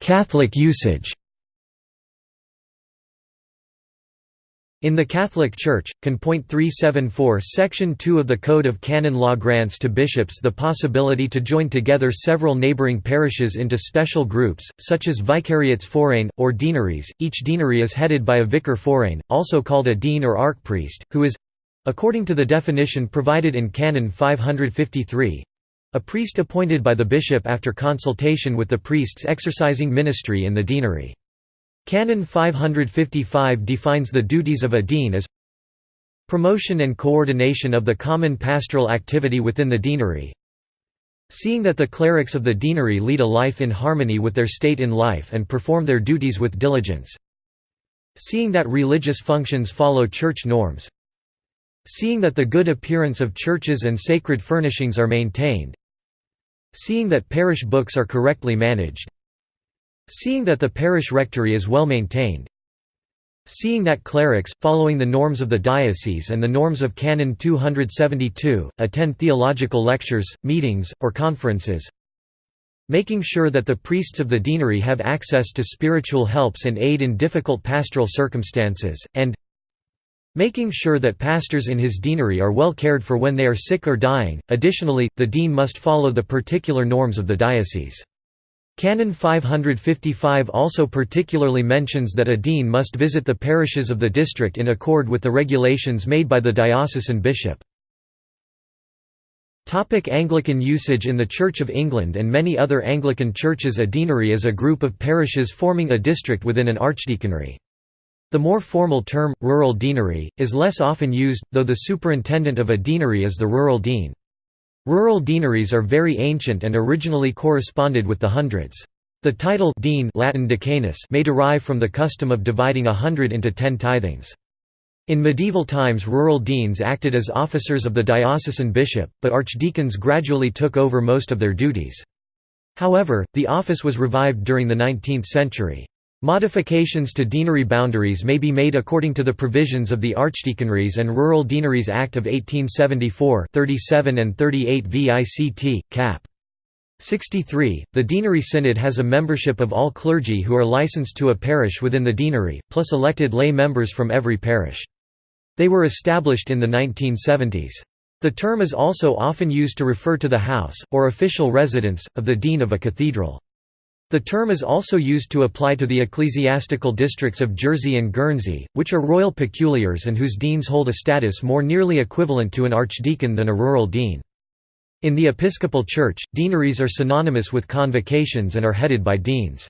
Catholic usage In the Catholic Church, Can. 374 Section 2 of the Code of Canon Law grants to bishops the possibility to join together several neighboring parishes into special groups, such as vicariates forain, or deaneries. Each deanery is headed by a vicar forain, also called a dean or archpriest, who is—according to the definition provided in Canon 553—a priest appointed by the bishop after consultation with the priests exercising ministry in the deanery. Canon 555 defines the duties of a dean as promotion and coordination of the common pastoral activity within the deanery, seeing that the clerics of the deanery lead a life in harmony with their state in life and perform their duties with diligence, seeing that religious functions follow church norms, seeing that the good appearance of churches and sacred furnishings are maintained, seeing that parish books are correctly managed, Seeing that the parish rectory is well maintained, Seeing that clerics, following the norms of the diocese and the norms of Canon 272, attend theological lectures, meetings, or conferences Making sure that the priests of the deanery have access to spiritual helps and aid in difficult pastoral circumstances, and Making sure that pastors in his deanery are well cared for when they are sick or dying. Additionally, the dean must follow the particular norms of the diocese. Canon 555 also particularly mentions that a dean must visit the parishes of the district in accord with the regulations made by the diocesan bishop. Topic Anglican usage In the Church of England and many other Anglican churches a deanery is a group of parishes forming a district within an archdeaconry. The more formal term, rural deanery, is less often used, though the superintendent of a deanery is the rural dean. Rural deaneries are very ancient and originally corresponded with the hundreds. The title dean Latin decanus may derive from the custom of dividing a hundred into ten tithings. In medieval times rural deans acted as officers of the diocesan bishop, but archdeacons gradually took over most of their duties. However, the office was revived during the 19th century. Modifications to deanery boundaries may be made according to the provisions of the Archdeaconries and Rural Deaneries Act of 1874 37 and 38 VICT, cap. 63. The Deanery Synod has a membership of all clergy who are licensed to a parish within the deanery, plus elected lay members from every parish. They were established in the 1970s. The term is also often used to refer to the house, or official residence, of the dean of a cathedral. The term is also used to apply to the ecclesiastical districts of Jersey and Guernsey, which are royal peculiars and whose deans hold a status more nearly equivalent to an archdeacon than a rural dean. In the Episcopal Church, deaneries are synonymous with convocations and are headed by deans.